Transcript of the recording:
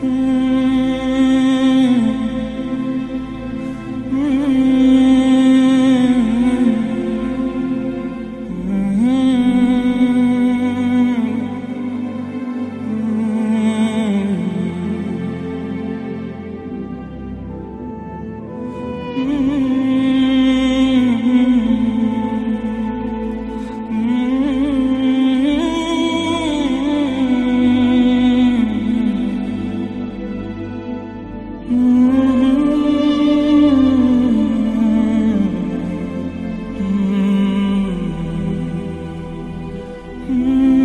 Mm-hmm. Mm-hmm. mm-hmm. mm-hmm. mm-hmm.